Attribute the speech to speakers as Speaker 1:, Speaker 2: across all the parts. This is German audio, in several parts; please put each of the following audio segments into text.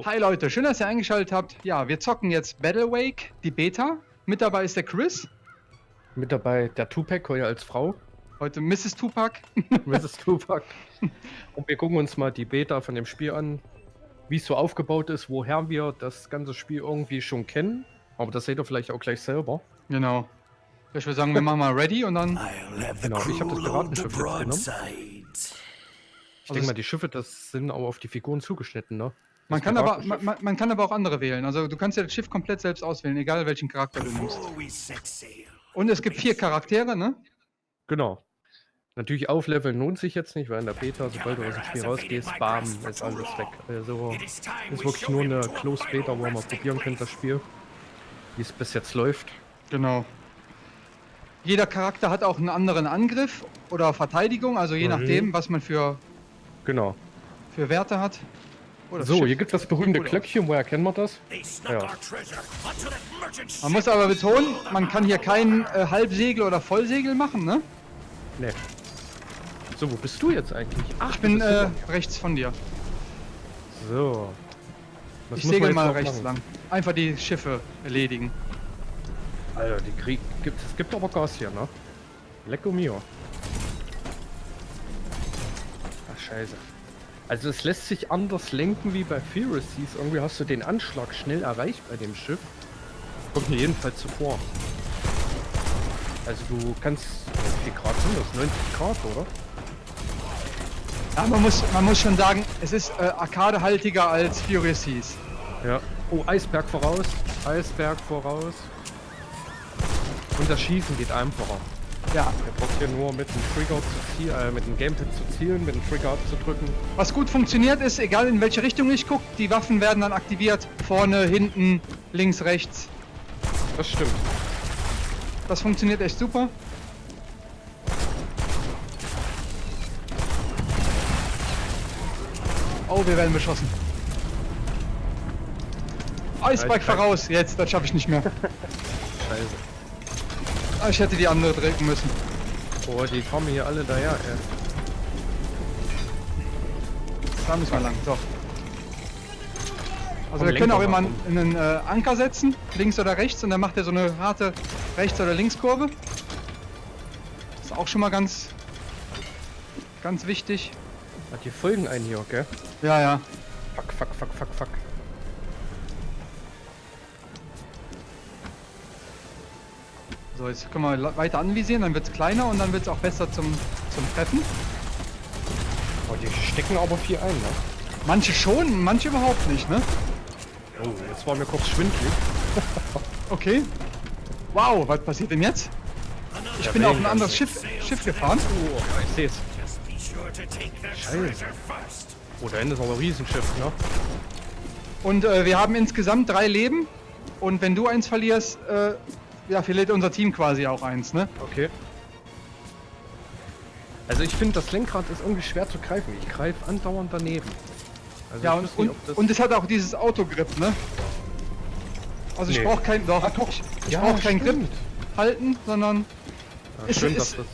Speaker 1: Jo.
Speaker 2: Hi Leute, schön, dass ihr eingeschaltet habt. Ja, wir zocken jetzt Battle Wake, die Beta. Mit dabei ist der Chris,
Speaker 1: Mit dabei der Tupac, heute als Frau.
Speaker 2: heute Mrs. Tupac.
Speaker 1: Mrs. Tupac. Und wir gucken uns mal die Beta von dem Spiel an, wie es so aufgebaut ist, woher wir das ganze Spiel irgendwie schon kennen. Aber das seht ihr vielleicht auch gleich selber.
Speaker 2: genau. Ich würde sagen, wir machen mal ready und dann.
Speaker 1: Genau, ich hab das Piratenschiff jetzt genommen. Ich
Speaker 2: Also
Speaker 1: denke mal, die Schiffe, das sind auch auf die Figuren zugeschnitten, ne?
Speaker 2: Man kann, aber, man, man kann aber auch andere wählen. Also du kannst ja das Schiff komplett selbst auswählen, egal welchen Charakter du nimmst. Und es gibt vier Charaktere, ne?
Speaker 1: Genau. Natürlich aufleveln lohnt sich jetzt nicht, weil in der Beta, sobald du aus dem Spiel rausgehst, bam, ist alles weg. Also ist wirklich nur eine
Speaker 3: to
Speaker 1: Closed Beta, wo ihr mal probieren könnt, das Spiel. Wie es bis jetzt läuft.
Speaker 2: Genau. Jeder Charakter hat auch einen anderen Angriff oder Verteidigung, also je
Speaker 1: Mhm.
Speaker 2: nachdem, was man für,
Speaker 1: Genau.
Speaker 2: für Werte hat. Oh, das
Speaker 1: So, hier gibt es das berühmte. Glöckchen, woher kennen wir das? Ja.
Speaker 2: Man muss aber betonen, man kann hier kein äh, Halbsegel oder Vollsegel machen, ne?
Speaker 1: Ne. So, wo bist du jetzt eigentlich? Ach,
Speaker 2: Ich bin äh, rechts von dir.
Speaker 1: So. Was
Speaker 2: Ich
Speaker 1: man
Speaker 2: segel mal rechts
Speaker 1: machen?
Speaker 2: lang. Einfach die Schiffe erledigen.
Speaker 1: Alter, die Krieg gibt es gibt aber Gas hier, ne? Lecco mio. Ach scheiße. Also es lässt sich anders lenken wie bei Furious Seas. Irgendwie hast du den Anschlag schnell erreicht bei dem Schiff. Kommt mir jedenfalls zuvor. Also du kannst. Wie viel Grad sind das? 90 Grad, oder?
Speaker 2: Ja, man muss, man muss schon sagen, es ist äh, arcadehaltiger als Furious Seas.
Speaker 1: Ja. Oh, Eisberg voraus. Eisberg voraus. Und das Schießen geht einfacher.
Speaker 2: Ja,
Speaker 1: Er braucht hier nur mit dem Trigger zu zielen, äh, mit dem Gamepad zu zielen, mit dem Trigger abzudrücken.
Speaker 2: was gut funktioniert ist, egal in welche Richtung ich gucke, die Waffen werden dann aktiviert. Vorne, hinten, links, rechts.
Speaker 1: Das stimmt.
Speaker 2: Das funktioniert echt super. Oh, wir werden beschossen.
Speaker 1: Kann-
Speaker 2: voraus, jetzt, das schaffe ich nicht mehr.
Speaker 1: Scheiße.
Speaker 2: Ah, Ich hätte die andere drücken müssen.
Speaker 1: Boah, die kommen hier alle daher, ey.
Speaker 2: Da müssen wir lang. So. Also
Speaker 1: Komm,
Speaker 2: wir können auch immer
Speaker 1: mal
Speaker 2: einen, äh, Anker setzen, links oder rechts, und dann macht er so eine harte Rechts- oder Linkskurve. Ist auch schon mal ganz, ganz wichtig.
Speaker 1: Hat die folgen einen hier, gell?
Speaker 2: Ja, ja.
Speaker 1: Fuck, fuck, fuck,
Speaker 2: So, jetzt können wir weiter anvisieren, dann wird es kleiner und dann wird es auch besser zum, zum Treffen.
Speaker 1: Oh, die stecken aber viel ein, ne?
Speaker 2: Manche schon, manche überhaupt nicht, ne?
Speaker 1: Oh, jetzt war mir kurz schwindelig.
Speaker 2: Okay. Wow, was passiert denn jetzt? Ich
Speaker 1: Ja,
Speaker 2: bin auf ein anderes Schiff, Schiff gefahren.
Speaker 1: Oh, ich seh's. Scheiße. Oh, da hinten ist aber ein Riesenschiff, ne?
Speaker 2: Und äh, wir haben insgesamt drei Leben. Und wenn du eins verlierst, äh, ja, verliert unser Team quasi auch eins, ne?
Speaker 1: Okay. Also ich finde, das Lenkrad ist irgendwie schwer zu greifen. Ich greife andauernd daneben. Also
Speaker 2: Ja,
Speaker 1: ich
Speaker 2: und, und,
Speaker 1: nicht, ob das-
Speaker 2: und es hat auch dieses Autogrip, ne? Also ich
Speaker 1: Nee.
Speaker 2: brauche kein, doch,
Speaker 1: Ah, doch.
Speaker 2: ich, ich
Speaker 1: Ja,
Speaker 2: brauche kein Grip halten, sondern
Speaker 1: Ja,
Speaker 2: ist-
Speaker 1: schön,
Speaker 2: ist-
Speaker 1: das...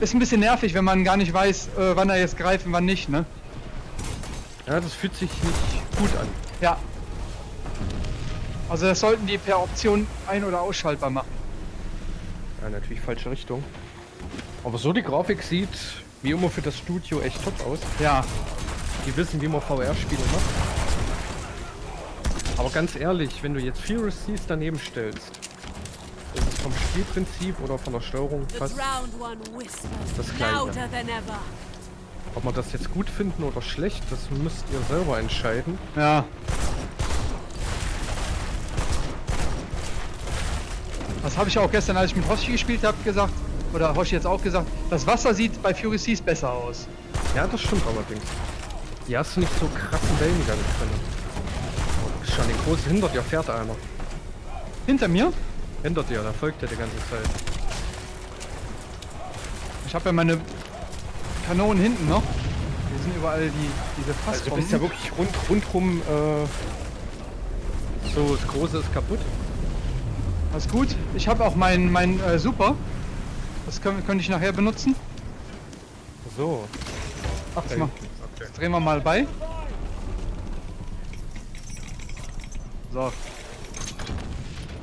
Speaker 2: ist ein bisschen nervig, wenn man gar nicht weiß, äh, wann er jetzt greift und wann nicht, ne?
Speaker 1: Ja, das fühlt sich nicht gut an.
Speaker 2: Ja. Also das sollten die per Option ein- oder ausschaltbar machen.
Speaker 1: Ja, natürlich falsche Richtung. Aber so die Grafik sieht wie immer für das Studio echt top aus.
Speaker 2: Ja.
Speaker 1: Die wissen, wie man VR-Spiele macht. Aber ganz ehrlich, wenn du jetzt Furious Seas daneben stellst, ist es vom Spielprinzip oder von der Steuerung fast, Das Gleiche.
Speaker 4: louder than ever.
Speaker 1: ob man das jetzt gut finden oder schlecht, das müsst ihr selber entscheiden.
Speaker 2: Ja. Das habe ich auch gestern, als ich mit Hoshi gespielt habe, gesagt, oder Hoshi jetzt auch gesagt, das Wasser sieht bei Fury Seas besser aus.
Speaker 1: Ja, das stimmt allerdings. Hier hast du nicht so krassen Wellengang drin. Oh, Schon den großen hinter dir fährt einer.
Speaker 2: Hinter mir,
Speaker 1: Hinter dir, da folgt er die ganze Zeit.
Speaker 2: ich habe ja meine Kanonen hinten noch. Hier sind überall die, diese
Speaker 1: Also du
Speaker 2: Fassbomben.
Speaker 1: bist ja wirklich rund, rundrum, äh, so das Große ist kaputt.
Speaker 2: Alles gut. Ich habe auch mein, mein äh, Super. Das können, könnte ich nachher benutzen.
Speaker 1: So. Ach,
Speaker 2: Das, mal, das drehen wir mal bei. So.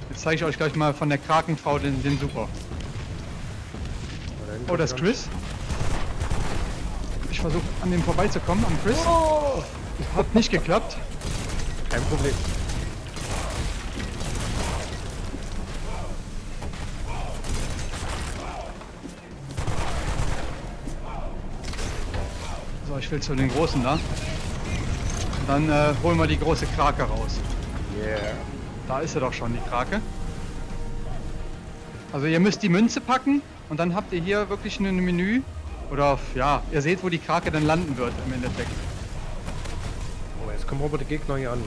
Speaker 2: Jetzt zeige ich euch gleich mal von der Krakenfrau den, den Super. Oh, das ist Chris. Ich versuche an dem vorbeizukommen, am Chris.
Speaker 1: Oh,
Speaker 2: Hat nicht geklappt.
Speaker 1: kein Problem.
Speaker 2: So, ich will zu den Großen da. Dann äh, holen wir die große Krake raus.
Speaker 1: Yeah.
Speaker 2: Da ist sie doch schon, die Krake. Also ihr müsst die Münze packen und dann habt ihr hier wirklich ein Menü. Oder ja, ihr seht, wo die Krake dann landen wird im Endeffekt.
Speaker 1: Oh, jetzt kommen aber die Gegner hier an, ne?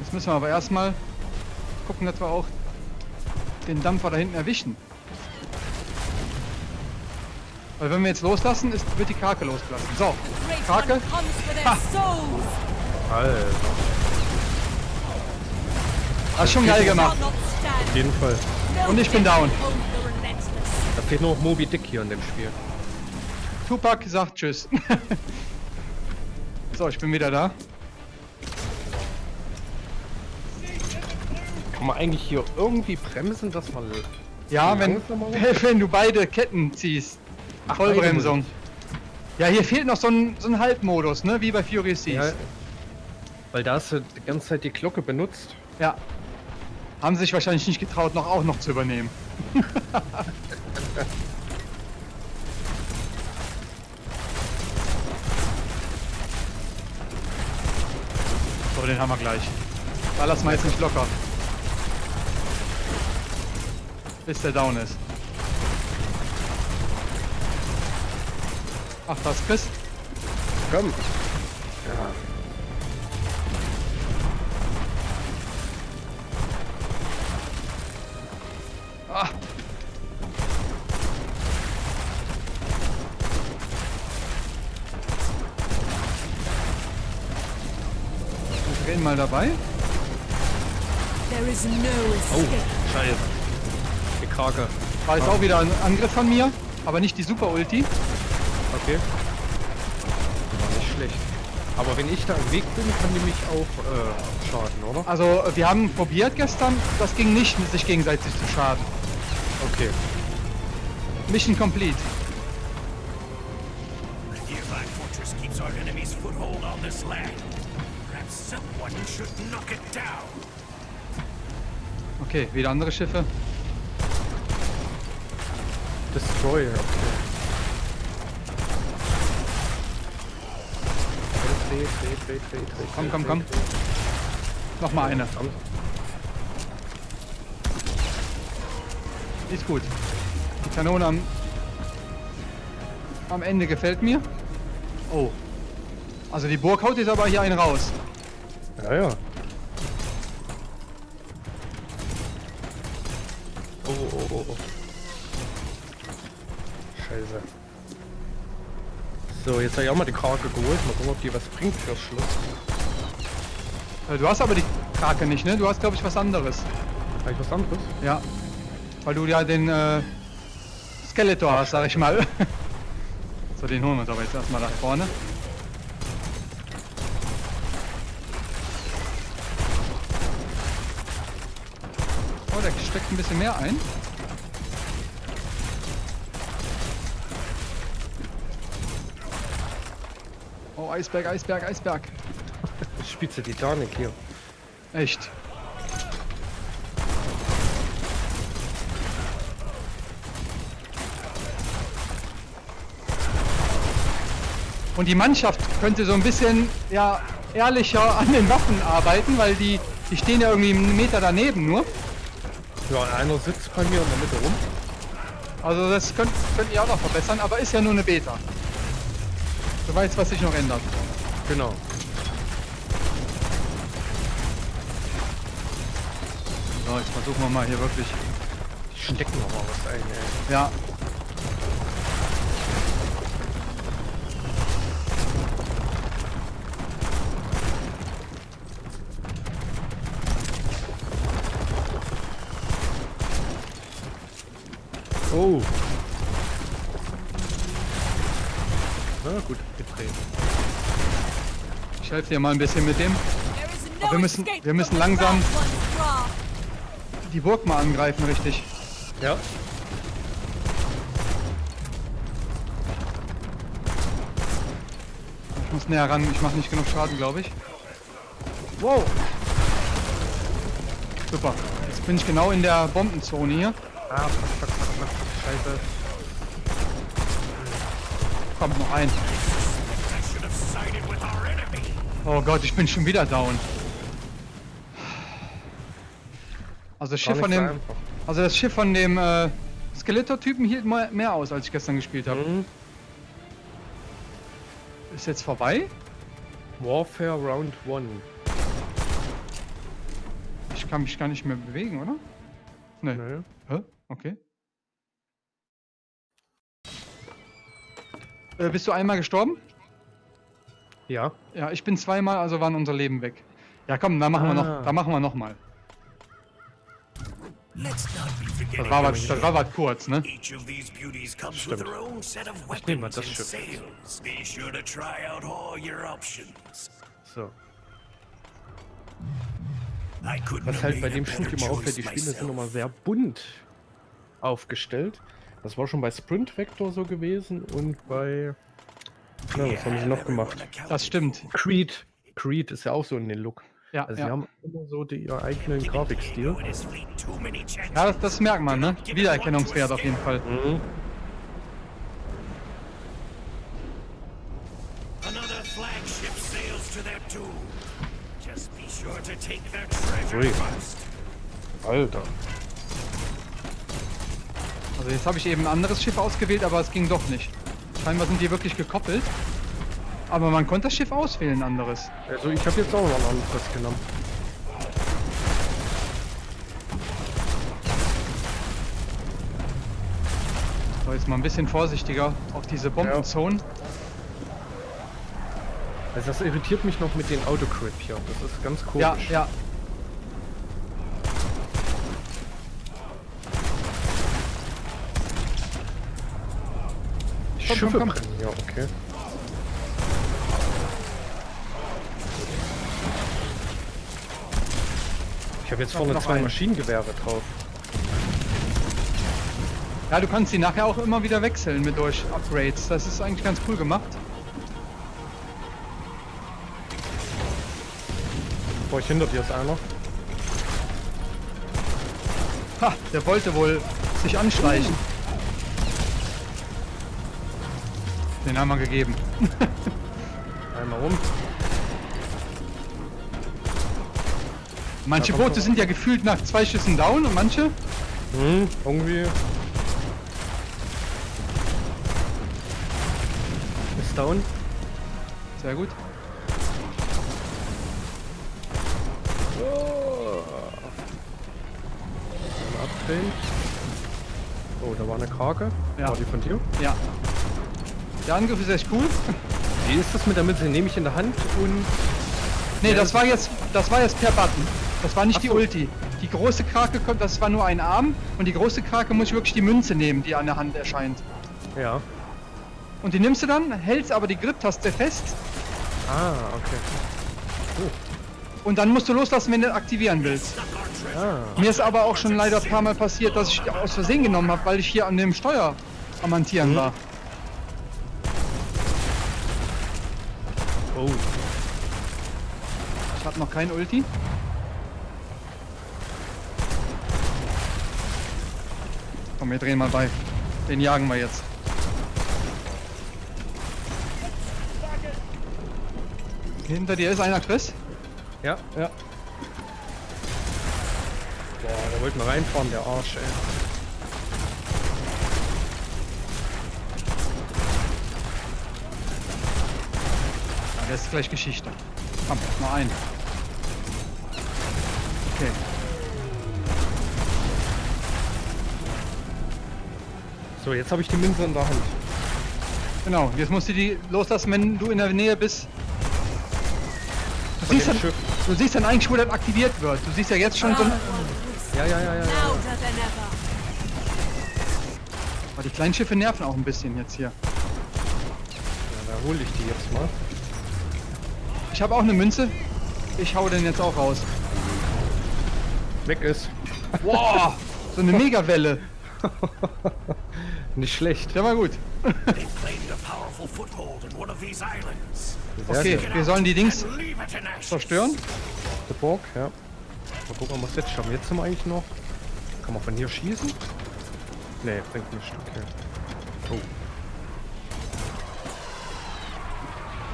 Speaker 2: Jetzt müssen wir aber erstmal gucken, dass wir auch den Dampfer da hinten erwischen. Weil wenn wir jetzt loslassen, ist, wird die Krake losgelassen. So, Krake. Ha.
Speaker 1: Alter,
Speaker 2: Hast schon geil gemacht.
Speaker 1: Auf jeden Fall.
Speaker 2: Und ich bin down.
Speaker 1: Da fehlt nur noch Moby Dick hier in dem Spiel.
Speaker 2: Tupac sagt Tschüss. so, ich bin wieder da.
Speaker 1: Kann man eigentlich hier irgendwie bremsen, dass man...
Speaker 2: Ja, wenn, wenn du beide Ketten ziehst.
Speaker 1: Ach,
Speaker 2: Vollbremsung. Ja, hier fehlt noch so ein, so ein Halbmodus, ne? Wie bei Fury Seas.
Speaker 1: Ja, weil da hast du die ganze Zeit die Glocke benutzt.
Speaker 2: Ja. Haben sich wahrscheinlich nicht getraut, noch auch noch zu übernehmen. so, den haben wir gleich. Da lassen wir jetzt nicht locker. Bis der down ist. Ach, das ist Chris.
Speaker 1: Komm. Ja.
Speaker 2: Ah. Wir drehen mal dabei.
Speaker 4: There is no
Speaker 1: Oh,
Speaker 4: escape.
Speaker 1: scheiße. Die Krake.
Speaker 2: War jetzt auch wieder ein Angriff von mir, aber nicht die Super Ulti.
Speaker 1: Okay. War nicht schlecht. Aber wenn ich da im Weg bin, kann die mich auch äh, schaden, oder?
Speaker 2: Also wir haben probiert gestern, das ging nicht, mit sich gegenseitig zu schaden.
Speaker 1: Okay.
Speaker 2: Mission complete. Okay, wieder andere Schiffe.
Speaker 1: Destroyer, okay. Dreh, dreh, dreh, dreh, dreh,
Speaker 2: Komm, komm, komm.
Speaker 1: dreh.
Speaker 2: Noch mal eine.
Speaker 1: Komm.
Speaker 2: Ist gut. Die Kanone am, am Ende gefällt mir. Oh. Also die Burg haut jetzt aber hier einen raus.
Speaker 1: Ja, ja. Oh, oh, oh, oh. Scheiße. So, jetzt habe ich auch mal die Krake geholt. Mal gucken, ob die was bringt fürs Schluss.
Speaker 2: Äh, Du hast aber die Krake nicht, ne? Du hast, glaube ich, was anderes.
Speaker 1: Habe ich was anderes?
Speaker 2: Ja. Weil du ja den äh, Skeletor hast, sag ich mal. so, den holen wir uns aber jetzt erstmal nach vorne. Oh, der steckt ein bisschen mehr ein. Eisberg, Eisberg, Eisberg.
Speaker 1: Spitze Titanic hier.
Speaker 2: Echt. Und die Mannschaft könnte so ein bisschen ja, ehrlicher an den Waffen arbeiten, weil die, die stehen ja irgendwie einen Meter daneben nur.
Speaker 1: Ja, einer sitzt bei mir in der Mitte rum.
Speaker 2: Also das könnt, könnt ihr auch noch verbessern, aber ist ja nur eine Beta. Du weißt, was sich noch ändert.
Speaker 1: Genau.
Speaker 2: So, jetzt versuchen wir mal hier wirklich.
Speaker 1: Die stecken noch mal was ein, ey.
Speaker 2: Ja.
Speaker 1: Oh. Na gut, gedreht.
Speaker 2: Ich helfe dir mal ein bisschen mit dem.
Speaker 4: No
Speaker 2: wir müssen- wir müssen langsam-. Die Burg mal angreifen, richtig.
Speaker 1: Ja.
Speaker 2: Ich muss näher ran, ich mache nicht genug Schaden, glaube ich. Wow. Super. Jetzt bin ich genau in der Bombenzone hier.
Speaker 1: Ah, fuck, fuck, fuck, fuck, scheiße.
Speaker 2: Kommt noch ein. Oh Gott, ich bin schon wieder down. Also das Schiff von dem, also das Schiff von dem äh, Skeletor-Typen hielt mal mehr aus, als ich gestern gespielt habe.
Speaker 1: Mhm.
Speaker 2: Ist jetzt vorbei?
Speaker 1: Warfare Round 1.
Speaker 2: Ich kann mich gar nicht mehr bewegen, oder? Nee.
Speaker 1: Nö.
Speaker 2: Hä? Okay. Äh, bist du einmal gestorben?
Speaker 1: Ja.
Speaker 2: Ja, ich bin zweimal, also waren unser Leben weg. Ja, komm, da machen wir
Speaker 1: Ah.
Speaker 2: noch, da machen wir noch mal. Das war was, das war was kurz, ne?
Speaker 1: Stimmt. Ich nehm mal das Schiff. So. Was halt bei dem Spiel
Speaker 3: better
Speaker 1: immer auffällt, die Spiele sind immer
Speaker 3: myself.
Speaker 1: sehr bunt aufgestellt. Das war schon bei Sprint Vector so gewesen und bei. Na, was haben sie noch gemacht?
Speaker 2: Das stimmt.
Speaker 1: Creed. Creed ist ja auch so in den Look.
Speaker 2: Ja,
Speaker 1: Also sie
Speaker 2: ja.
Speaker 1: haben immer so die, ihren eigenen Grafikstil.
Speaker 2: Ja das, das merkt man, ne? Wiedererkennungswert auf jeden Fall.
Speaker 1: Mhm.
Speaker 3: Flagship
Speaker 2: Also jetzt habe ich eben ein anderes Schiff ausgewählt, aber es ging doch nicht. Scheinbar sind die wirklich gekoppelt. Aber man konnte das Schiff auswählen, ein anderes.
Speaker 1: Also ich habe jetzt auch noch ein anderes genommen.
Speaker 2: So, jetzt mal ein bisschen vorsichtiger auf diese Bombenzonen.
Speaker 1: Also das irritiert mich noch mit den Autocrit hier. Das ist ganz
Speaker 2: Ja,
Speaker 1: komisch.
Speaker 2: ja.
Speaker 1: Die
Speaker 2: Komm,
Speaker 1: Schiffe
Speaker 2: komm, komm.
Speaker 1: brennen. Ja, okay. Ich habe jetzt vorne zwei
Speaker 2: einen.
Speaker 1: Maschinengewehre drauf.
Speaker 2: Ja, du kannst die nachher auch immer wieder wechseln mit durch Upgrades. Das ist eigentlich ganz cool gemacht.
Speaker 1: Boah, ich hinter dir ist einer.
Speaker 2: Ha, der wollte wohl sich anschleichen. Den haben wir gegeben.
Speaker 1: Einmal rum.
Speaker 2: Manche Boote sind ja gefühlt nach zwei Schüssen down und manche.
Speaker 1: Hm, irgendwie. Ist down.
Speaker 2: Sehr gut.
Speaker 1: Ein Upgrade. Oh, da war eine Krake.
Speaker 2: Ja.
Speaker 1: War die von dir?
Speaker 2: Ja. Der Angriff ist echt cool.
Speaker 1: Wie ist das mit der Mitte? Nehme ich in der Hand und.
Speaker 2: Nee, das war jetzt, das war jetzt per Button. Das war nicht
Speaker 1: Ach
Speaker 2: die
Speaker 1: so.
Speaker 2: Ulti. Die große Krake kommt, das war nur ein Arm und die große Krake muss ich wirklich die Münze nehmen, die an der Hand erscheint.
Speaker 1: Ja.
Speaker 2: Und die nimmst du dann, hältst aber die Grip-Taste fest
Speaker 1: Ah, okay.
Speaker 2: und dann musst du loslassen, wenn du aktivieren willst.
Speaker 1: Ah.
Speaker 2: Mir ist aber auch schon leider ein paar Mal passiert, dass ich aus Versehen genommen habe, weil ich hier an dem Steuer am Hantieren war. Kein Ulti. Komm, wir drehen mal bei. Den jagen wir jetzt. Hinter dir ist einer, Chris.
Speaker 1: Ja, ja. Boah, der wollte mal reinfahren, der Arsch, ey.
Speaker 2: Ja, der ist gleich Geschichte. Komm, mal ein. Okay.
Speaker 1: So, jetzt habe ich die Münze in der Hand.
Speaker 2: Genau, jetzt musst du die loslassen, wenn du in der Nähe bist. Du siehst, dann, du siehst dann eigentlich, wo das aktiviert wird. Du siehst ja jetzt schon so...
Speaker 4: One
Speaker 1: Ja, ja, ja, ja. ja.
Speaker 2: Aber die kleinen Schiffe nerven auch ein bisschen jetzt hier.
Speaker 1: ja da hole ich die jetzt mal.
Speaker 2: Ich habe auch eine Münze. Ich hau den jetzt auch raus.
Speaker 1: Weg ist.
Speaker 2: Boah, so eine Megawelle.
Speaker 1: Nicht schlecht.
Speaker 2: Der war gut.
Speaker 3: They've claimed a powerful foothold in one of these islands.
Speaker 1: Sehr
Speaker 2: Okay, wir sollen die Dings zerstören.
Speaker 1: Die Burg, ja. Mal gucken, was jetzt schaffen. Jetzt sind wir eigentlich noch. Kann man von hier schießen? Nee, bringt nicht. Okay. Oh.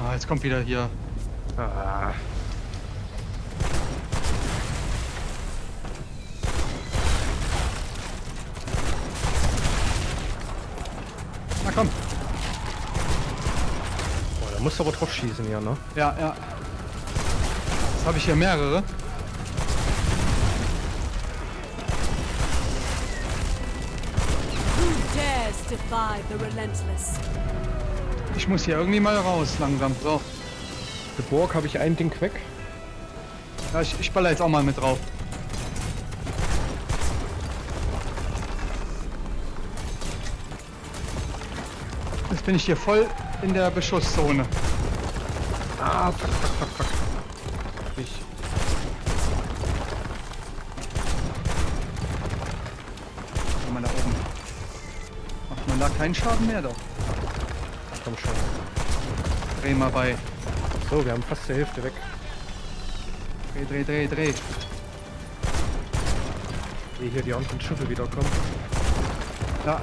Speaker 2: Ah, jetzt kommt wieder hier.
Speaker 1: Ah.
Speaker 2: Na komm.
Speaker 1: Oh, da musst du aber drauf schießen hier, ne?
Speaker 2: Ja, ja. Jetzt habe ich hier mehrere. Ich muss hier irgendwie mal raus langsam. So.
Speaker 1: Die Burg habe ich ein Ding weg.
Speaker 2: Ja, ich, ich baller jetzt auch mal mit drauf. Bin ich hier voll in der Beschusszone.
Speaker 1: Ah, fuck, fuck, fuck, fuck. Ich.
Speaker 2: Guck mal da oben. Macht man da keinen Schaden mehr doch.
Speaker 1: Komm schon.
Speaker 2: Dreh mal bei.
Speaker 1: So, wir haben fast die Hälfte weg.
Speaker 2: Dreh, dreh, dreh, dreh.
Speaker 1: Ehe hier die anderen Schiffe wiederkommen.
Speaker 2: Ja.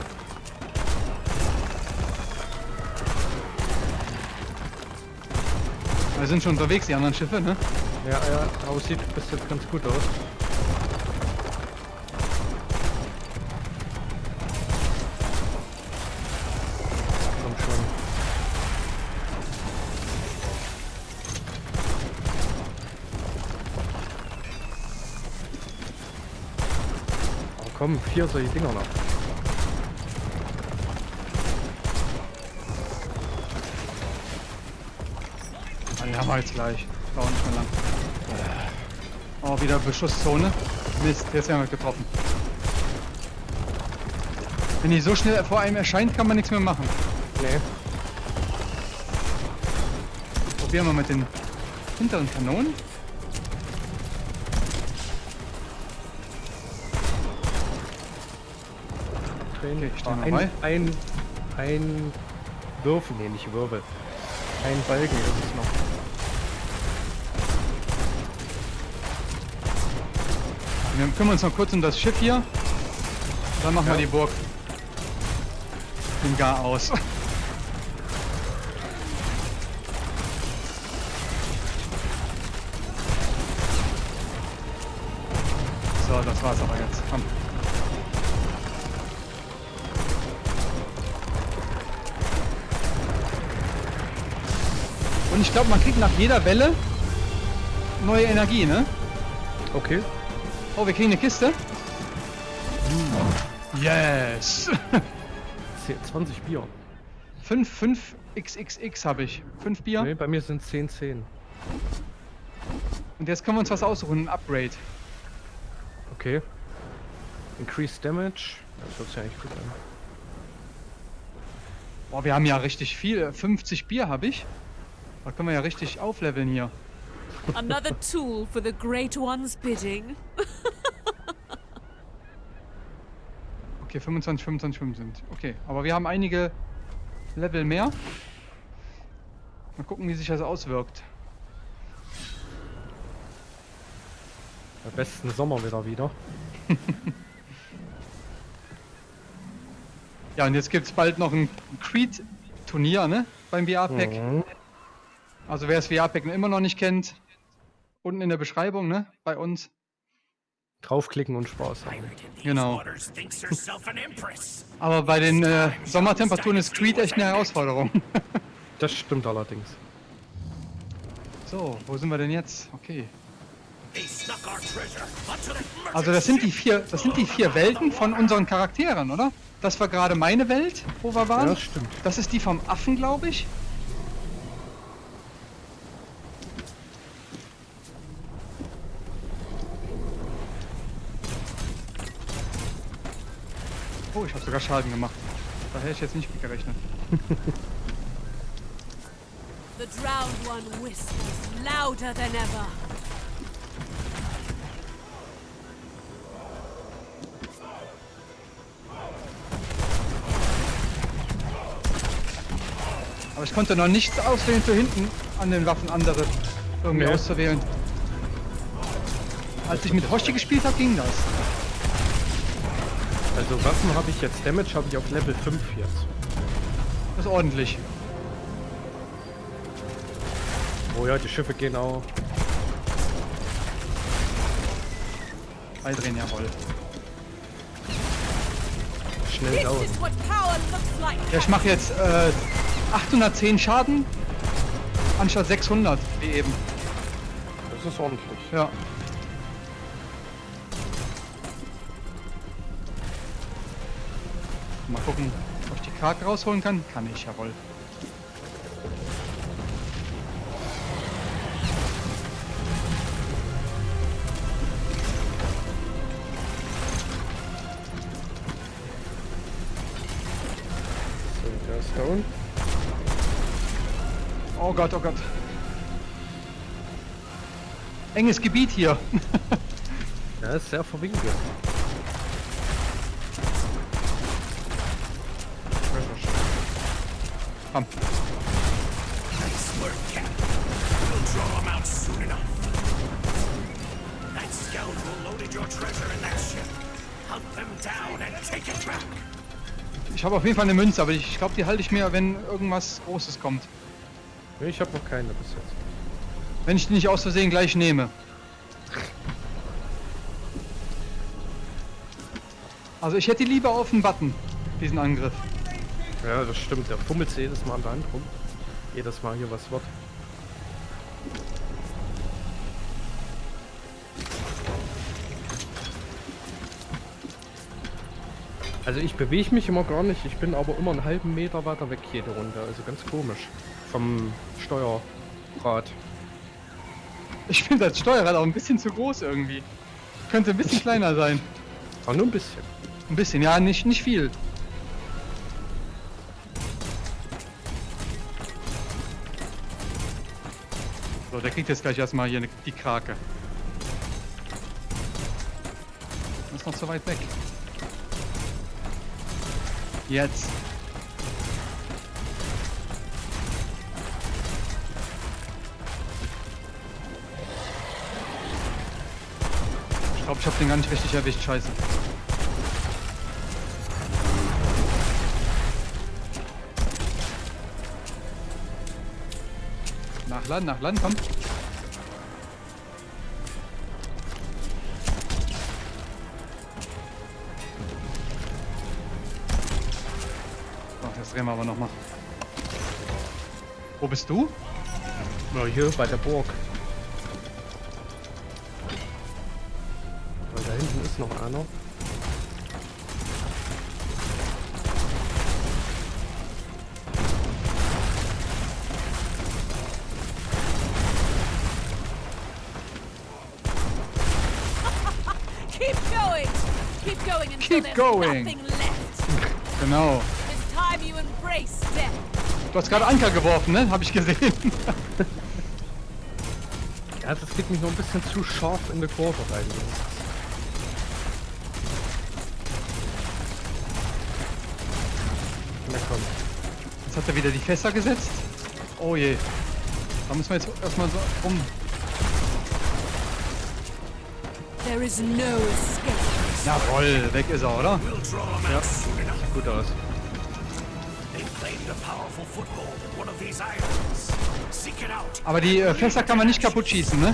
Speaker 2: Wir sind schon unterwegs, die anderen Schiffe, ne?
Speaker 1: Ja, ja, aussieht bis jetzt ganz gut aus. Komm schon. Oh, komm, vier solche Dinger noch.
Speaker 2: Haben wir jetzt gleich. Dauert nicht mehr lang. Oh, wieder Beschusszone. Mist, jetzt werden wir getroffen. Wenn die so schnell vor einem erscheint, kann man nichts mehr machen.
Speaker 1: Nee.
Speaker 2: Probieren wir mit den hinteren Kanonen. Okay, ich steh mal
Speaker 1: ein, ein, ein Würfel, nee, nicht Wirbel. Ein Balken ist es noch.
Speaker 2: Wir kümmern uns noch kurz um das Schiff hier. Dann machen
Speaker 1: Ja.
Speaker 2: wir die Burg. Den Gar aus. So, das war's aber jetzt. Komm. Und ich glaube, man kriegt nach jeder Welle neue Energie, ne?
Speaker 1: Okay.
Speaker 2: Oh, wir kriegen eine Kiste. Yes!
Speaker 1: 10, 20 Bier.
Speaker 2: 5, 5 XXX habe ich. 5 Bier.
Speaker 1: Nee, bei mir sind 10, 10.
Speaker 2: Und jetzt können wir uns was aussuchen, ein Upgrade.
Speaker 1: Okay. Increased Damage. Das hört sich eigentlich gut an.
Speaker 2: Boah, wir haben ja richtig viel. 50 Bier habe ich. Da können wir ja richtig aufleveln hier.
Speaker 4: Another tool for the Great One's bidding.
Speaker 2: Okay, 25, 25, 25. Okay, aber wir haben einige Level mehr. Mal gucken, wie sich das auswirkt.
Speaker 1: Am besten Sommer wieder wieder.
Speaker 2: Ja, und jetzt gibt es bald noch ein Creed-Turnier, ne? Beim VR-Pack.
Speaker 1: Mhm.
Speaker 2: Also wer das VR-Pack immer noch nicht kennt, unten in der Beschreibung, ne? Bei uns.
Speaker 1: Draufklicken und Spaß haben.
Speaker 2: Genau. Aber bei den äh, Sommertemperaturen ist Creed echt eine Herausforderung.
Speaker 1: Das stimmt allerdings.
Speaker 2: so, wo sind wir denn jetzt? Okay. Also das sind die vier, das sind die vier Welten von unseren Charakteren, oder? Das war gerade meine Welt, wo wir waren.
Speaker 1: Ja, das stimmt.
Speaker 2: Das ist die vom Affen, glaube ich. sogar Schaden gemacht. Da hätte ich jetzt nicht gerechnet.
Speaker 4: The drowned one whispers louder than ever.
Speaker 2: Aber ich konnte noch nichts auswählen für hinten an den Waffen andere irgendwie
Speaker 1: nee.
Speaker 2: auszuwählen. Als ich mit Hoshi gespielt habe, ging das.
Speaker 1: Also Waffen habe ich jetzt, Damage habe ich auf Level 5 jetzt.
Speaker 2: Das ist ordentlich.
Speaker 1: Oh ja, die Schiffe gehen auch.
Speaker 2: Beidrehen, jawohl.
Speaker 1: Schnell dauern.
Speaker 2: Ja, ich mache jetzt äh, 810 Schaden anstatt 600 wie eben.
Speaker 1: Das ist ordentlich.
Speaker 2: Ja. Karte rausholen kann. Kann ich, jawohl.
Speaker 1: So, der ist down.
Speaker 2: Oh Gott, oh Gott. Enges Gebiet hier.
Speaker 1: Der ist sehr verwinkelt.
Speaker 3: Back.
Speaker 2: Ich habe auf jeden Fall eine Münze, aber ich glaube, die halte ich mir, wenn irgendwas Großes kommt.
Speaker 1: Ich habe noch keine bis jetzt.
Speaker 2: Wenn ich die nicht aus Versehen gleich nehme. Also ich hätte lieber auf den Button, diesen Angriff.
Speaker 1: Ja, das stimmt. Der fummelt sich jedes Mal an der Hand rum. Jedes Mal hier was wird. Also ich bewege mich immer gar nicht, ich bin aber immer einen halben Meter weiter weg jede Runde, also ganz komisch. Vom Steuerrad.
Speaker 2: Ich finde das Steuerrad auch ein bisschen zu groß irgendwie. Könnte ein bisschen kleiner sein.
Speaker 1: Aber nur ein bisschen.
Speaker 2: Ein bisschen, ja, nicht, nicht viel. Der kriegt jetzt gleich erstmal hier die Krake. Das ist noch zu weit weg. Jetzt. Ich glaube, ich habe den gar nicht richtig erwischt. Scheiße. Nachladen, nachladen, komm. So, das drehen wir aber nochmal. Wo bist du?
Speaker 1: Na, hier bei der Burg. Weil da hinten ist noch einer.
Speaker 4: Keep going.
Speaker 2: Genau. Du hast gerade Anker geworfen, ne? Hab ich gesehen.
Speaker 1: Ja, das geht mich noch ein bisschen zu scharf in die Kurve rein. Na komm.
Speaker 2: Jetzt hat er wieder die Fässer gesetzt. Oh je. Da müssen wir jetzt erstmal so rum.
Speaker 4: There is no escape.
Speaker 2: Jawohl, weg ist er, oder?
Speaker 3: Soon enough.
Speaker 1: Gut aus.
Speaker 2: Aber die äh, Fässer kann man nicht kaputt schießen, ne?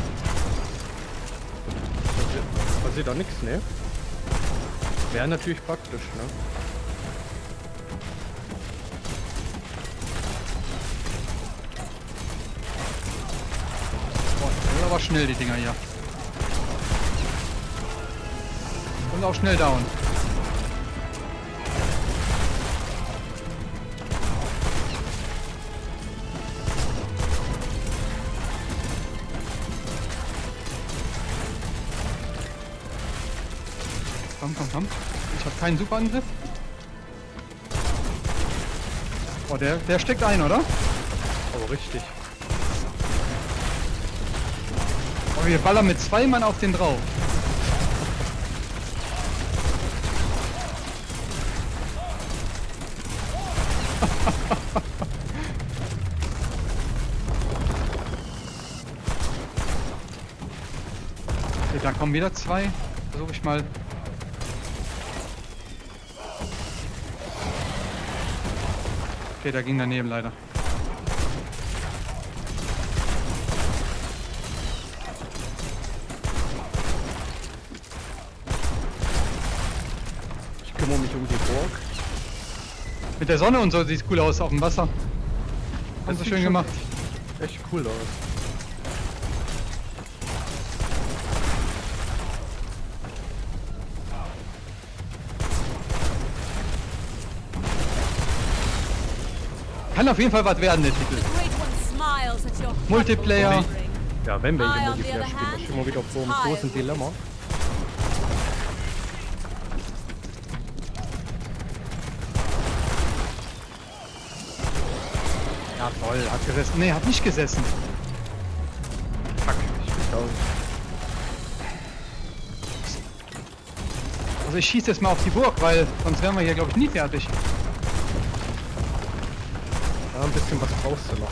Speaker 1: Passiert, passiert da nichts, ne? Wäre natürlich praktisch, ne?
Speaker 2: Boah, das sind aber schnell, die Dinger hier. Und auch schnell down. Komm, komm, komm. Ich habe keinen Superangriff. Oh, der, der steckt ein, oder?
Speaker 1: Aber richtig.
Speaker 2: Oh, wir ballern mit zwei Mann auf den drauf. Kommen wieder zwei. Versuche ich mal. Okay, da ging daneben leider.
Speaker 1: Ich kümmere mich um die Burg.
Speaker 2: Mit der Sonne und so sieht cool aus auf dem Wasser.
Speaker 1: Das
Speaker 2: sie
Speaker 1: sieht
Speaker 2: schön gemacht.
Speaker 1: Echt cool aus.
Speaker 2: Kann auf jeden Fall was werden, der Titel. Multiplayer.
Speaker 1: Ja, wenn wir
Speaker 4: I,
Speaker 1: hier Multiplayer spielen,
Speaker 4: hand,
Speaker 1: ist immer wieder vor einem
Speaker 4: tire
Speaker 1: großen Dilemma.
Speaker 2: Ja, toll, hat gesessen. Nee, hat nicht gesessen.
Speaker 1: Fuck, ich bin down.
Speaker 2: Also ich schieße jetzt mal auf die Burg, weil sonst wären wir hier, glaube ich, nie fertig.
Speaker 1: Ein bisschen was brauchst du noch.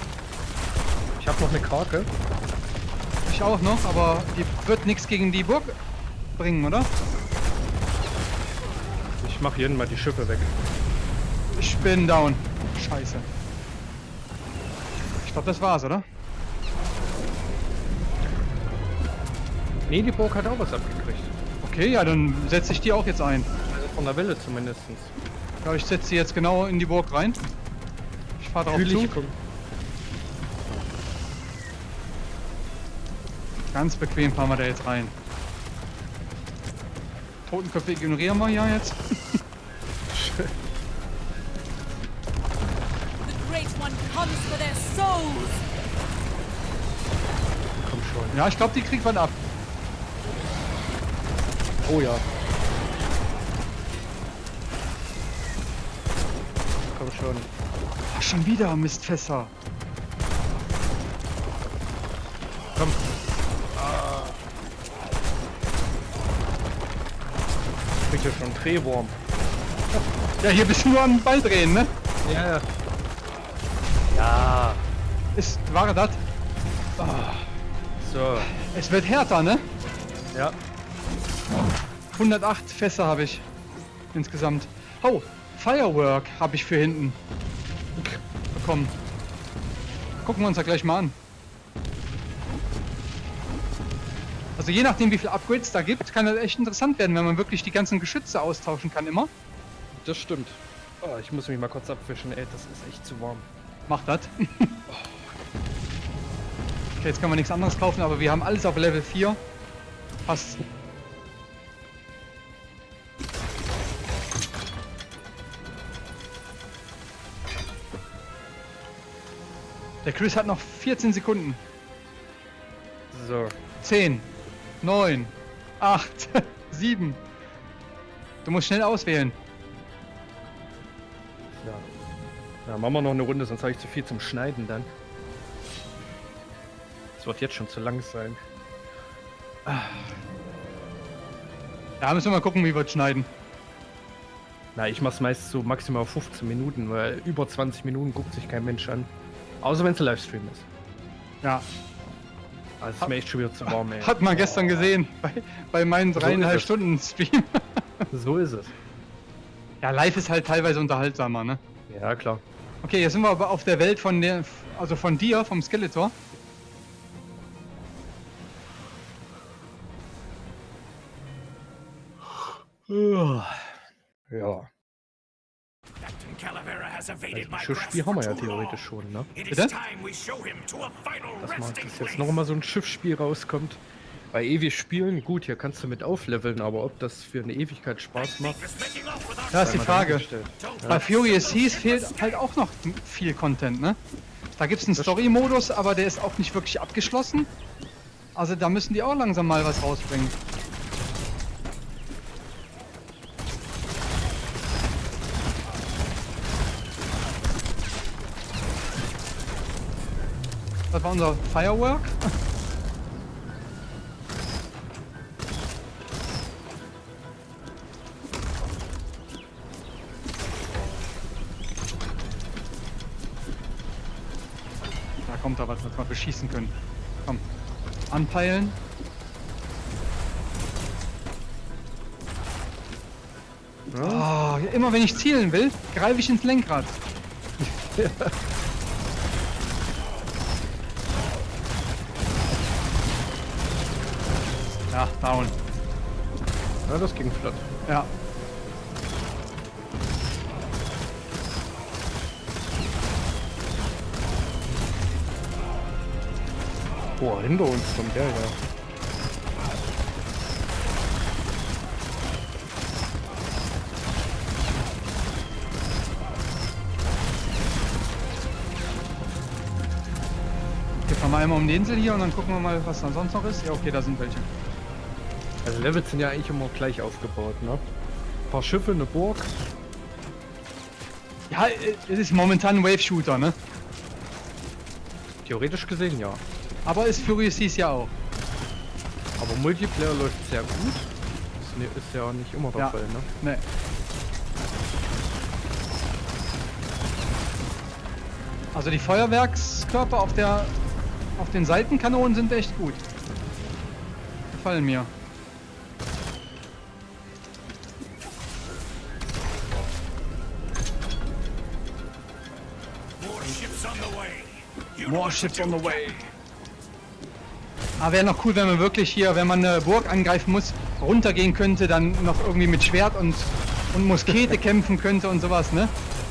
Speaker 1: Ich habe noch eine Krake.
Speaker 2: Ich auch noch, aber die wird nichts gegen die Burg bringen, oder?
Speaker 1: Ich mache jeden mal die Schiffe weg.
Speaker 2: Ich bin down. Scheiße. Ich glaube, das war's, oder?
Speaker 1: Nee, die Burg hat auch was abgekriegt.
Speaker 2: Okay, ja, dann setze ich die auch jetzt ein.
Speaker 1: Also von der Welle zumindest.
Speaker 2: Ja, ich setze sie jetzt genau in die Burg rein. Ich fahre drauf zu.
Speaker 1: Natürlich kommt.
Speaker 2: Ganz bequem fahren wir da jetzt rein. Totenköpfe ignorieren wir ja jetzt.
Speaker 4: The Great One comes for their souls.
Speaker 1: Komm schon.
Speaker 2: Ja, ich glaube, die kriegt was ab.
Speaker 1: Oh ja. Komm schon.
Speaker 2: Ach, schon wieder Mistfässer.
Speaker 1: Komm. Ich krieg hier schon einen Drehwurm.
Speaker 2: Ja, hier bist du nur am Ball drehen, ne?
Speaker 1: Ja, ja. Ja.
Speaker 2: Ist, war das?
Speaker 1: So.
Speaker 2: Es wird härter, ne?
Speaker 1: Ja.
Speaker 2: 108 Fässer habe ich insgesamt. Oh, Firework habe ich für hinten bekommen. Gucken wir uns da gleich mal an. Also je nachdem, wie viel Upgrades da gibt, kann das echt interessant werden, wenn man wirklich die ganzen Geschütze austauschen kann immer.
Speaker 1: Das stimmt. Oh, ich muss mich mal kurz abwischen, ey, das ist echt zu warm.
Speaker 2: Macht das. okay, jetzt können wir nichts anderes kaufen, aber wir haben alles auf Level 4. Passt. Der Chris hat noch 14 Sekunden.
Speaker 1: So.
Speaker 2: 10, 9, 8, 7. Du musst schnell auswählen.
Speaker 1: Ja. Ja, machen wir noch eine Runde, sonst habe ich zu viel zum Schneiden dann. Es wird jetzt schon zu lang sein.
Speaker 2: Ja, müssen wir mal gucken, wie wir es schneiden.
Speaker 1: Na, ich mach's meist so maximal 15 Minuten, weil über 20 Minuten guckt sich kein Mensch an. Außer wenn es ein Livestream ist.
Speaker 2: Ja,
Speaker 1: Also ist mir echt schon wieder zu warm, ey.
Speaker 2: hat man gestern gesehen bei, bei meinen
Speaker 1: So
Speaker 2: dreieinhalb
Speaker 1: es.
Speaker 2: Stunden Stream.
Speaker 1: So ist es.
Speaker 2: Ja, live ist halt teilweise unterhaltsamer, ne?
Speaker 1: Ja, klar.
Speaker 2: Okay, jetzt sind wir aber auf der Welt von der, also von dir, vom Skeletor.
Speaker 1: Ja. Also Schiffsspiel haben wir ja theoretisch schon, ne?
Speaker 2: Bitte?
Speaker 1: Dass, man,
Speaker 3: place.
Speaker 1: jetzt noch mal so ein Schiffsspiel rauskommt. Bei ewig spielen, gut, hier kannst du mit aufleveln, aber ob das für eine Ewigkeit Spaß macht,
Speaker 2: Da ist die Frage.
Speaker 3: Don't
Speaker 2: Bei Furious Seas fehlt halt auch noch viel Content, ne? Da gibt es einen Story-Modus, aber der ist auch nicht wirklich abgeschlossen. Also da müssen die auch langsam mal was rausbringen. Das war unser Firework. Da kommt da was, dass wir beschießen können. Komm, anpeilen. Oh, immer wenn ich zielen will, greife ich ins Lenkrad. ja, down.
Speaker 1: Ja, das ging flott.
Speaker 2: Ja.
Speaker 1: Boah, hinter uns kommt der ja.
Speaker 2: Hier fahren wir einmal um die Insel hier und dann gucken wir mal, was da sonst noch ist. Ja, okay, da sind welche.
Speaker 1: Also Levels sind ja eigentlich immer gleich aufgebaut, ne? Ein paar Schiffe, eine Burg.
Speaker 2: Ja, äh, es ist momentan ein Wave-Shooter, ne?
Speaker 1: Theoretisch gesehen ja.
Speaker 2: Aber ist Furious dies ja auch.
Speaker 1: Aber Multiplayer läuft sehr gut. Ist, ne- ist ja nicht immer der
Speaker 2: Ja.
Speaker 1: Fall, ne?
Speaker 2: Ne. Also die Feuerwerkskörper auf der auf den Seitenkanonen sind echt gut. Gefallen mir.
Speaker 3: Do,
Speaker 2: on the way. Aber wäre noch cool, wenn man wirklich hier, wenn man eine Burg angreifen muss, runtergehen könnte, dann noch irgendwie mit Schwert und, und Muskete kämpfen könnte und sowas, ne?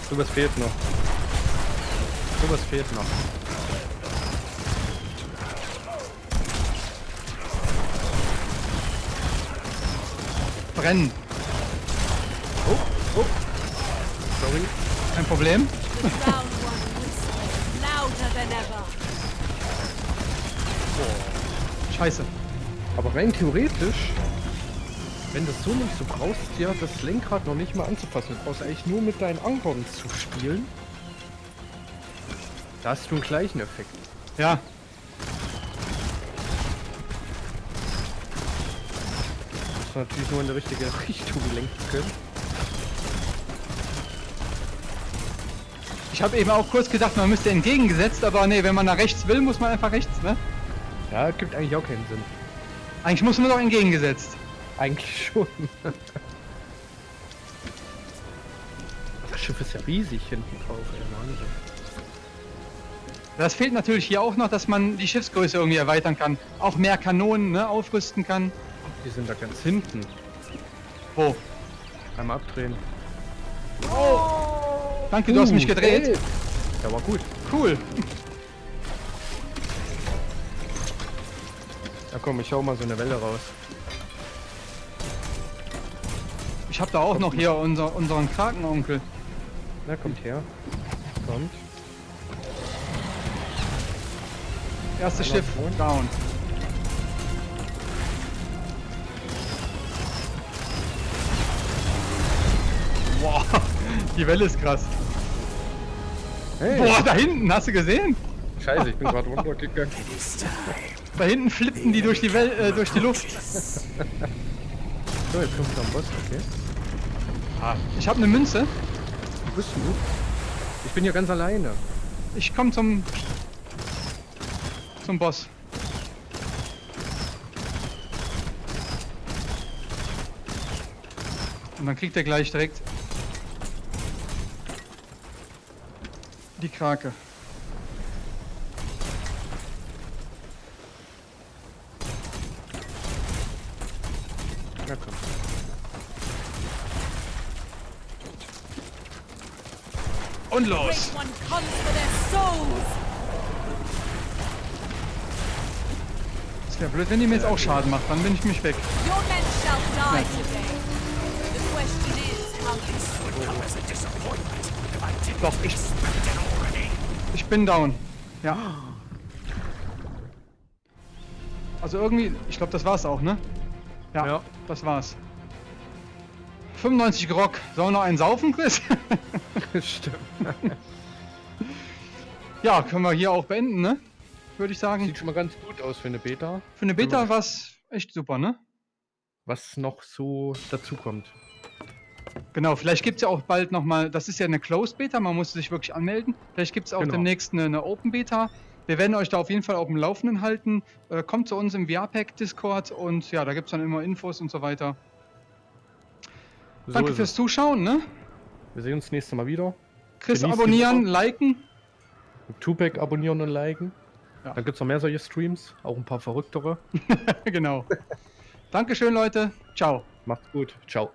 Speaker 1: Sowas fehlt noch. Sowas fehlt noch.
Speaker 2: Brennen.
Speaker 1: Oh, oh. Sorry.
Speaker 2: Kein Problem. Scheiße.
Speaker 1: Aber rein theoretisch, wenn du es so nicht so brauchst, ja das Lenkrad noch nicht mal anzufassen. Du brauchst eigentlich nur mit deinen Ankern zu spielen. Da hast du einen gleichen Effekt.
Speaker 2: Ja.
Speaker 1: Du musst natürlich nur in die richtige Richtung lenken können.
Speaker 2: Ich habe eben auch kurz gedacht, man müsste entgegengesetzt, aber nee, wenn man nach rechts will, muss man einfach rechts, ne?
Speaker 1: Ja, gibt eigentlich auch keinen Sinn.
Speaker 2: Eigentlich muss man doch entgegengesetzt.
Speaker 1: Eigentlich schon. Das Schiff ist ja riesig hinten drauf, ey, Wahnsinn.
Speaker 2: Das fehlt natürlich hier auch noch, dass man die Schiffsgröße irgendwie erweitern kann. Auch mehr Kanonen ne, aufrüsten kann.
Speaker 1: Die sind da ganz hinten.
Speaker 2: Wo?
Speaker 1: Einmal abdrehen.
Speaker 2: Danke, du hast mich
Speaker 1: Uh,
Speaker 2: gedreht.
Speaker 1: ey. Der war gut.
Speaker 2: Cool.
Speaker 1: Ja komm, ich hau mal so eine Welle raus.
Speaker 2: Ich habe da auch noch hier unser, unseren Krakenonkel.
Speaker 1: Na, kommt her. Kommt.
Speaker 2: Erstes Schiff down. Boah, die Welle ist krass.
Speaker 1: Hey,
Speaker 2: Boah, da hinten, hast du gesehen?
Speaker 1: scheiße, ich bin gerade runtergegangen.
Speaker 2: Da hinten flippen die durch die, Wel äh, durch die Luft.
Speaker 1: So, jetzt kommt am Boss, okay.
Speaker 2: Ich habe eine Münze.
Speaker 1: Wo bist du? Ich bin hier ganz alleine.
Speaker 2: Ich komme zum zum Boss. Und dann kriegt er gleich direkt die Krake.
Speaker 1: Na komm.
Speaker 2: Und
Speaker 4: The
Speaker 2: los! Es wäre blöd, wenn die mir jetzt auch Schaden macht, dann bin ich mich weg. Doch, ich, ich bin down. Ja. Also irgendwie, ich glaube, das war's auch, ne? Ja,
Speaker 1: Ja.
Speaker 2: das war's. 95 Grog. Sollen wir noch einen saufen, Chris?
Speaker 1: Stimmt.
Speaker 2: ja, können wir hier auch beenden, ne? Würde ich sagen.
Speaker 1: Sieht schon mal ganz gut aus für eine Beta.
Speaker 2: Für eine Beta war's echt super, ne?
Speaker 1: Was noch so dazu kommt.
Speaker 2: Genau, vielleicht gibt es ja auch bald nochmal, das ist ja eine Closed Beta, man muss sich wirklich anmelden. Vielleicht gibt es auch
Speaker 1: Genau.
Speaker 2: demnächst eine, eine Open Beta. Wir werden euch da auf jeden Fall auf dem Laufenden halten. Äh, kommt zu uns im VR-Pack Discord und ja, da gibt es dann immer Infos und so weiter.
Speaker 1: So
Speaker 2: Danke fürs
Speaker 1: es.
Speaker 2: Zuschauen, ne?
Speaker 1: Wir sehen uns nächstes Mal wieder.
Speaker 2: Chris
Speaker 1: Genießt
Speaker 2: abonnieren, liken.
Speaker 1: Tupac abonnieren und liken.
Speaker 2: Ja.
Speaker 1: Dann gibt es noch mehr solche Streams, auch ein paar verrücktere.
Speaker 2: genau. Dankeschön, Leute. Ciao.
Speaker 1: Macht's gut. Ciao.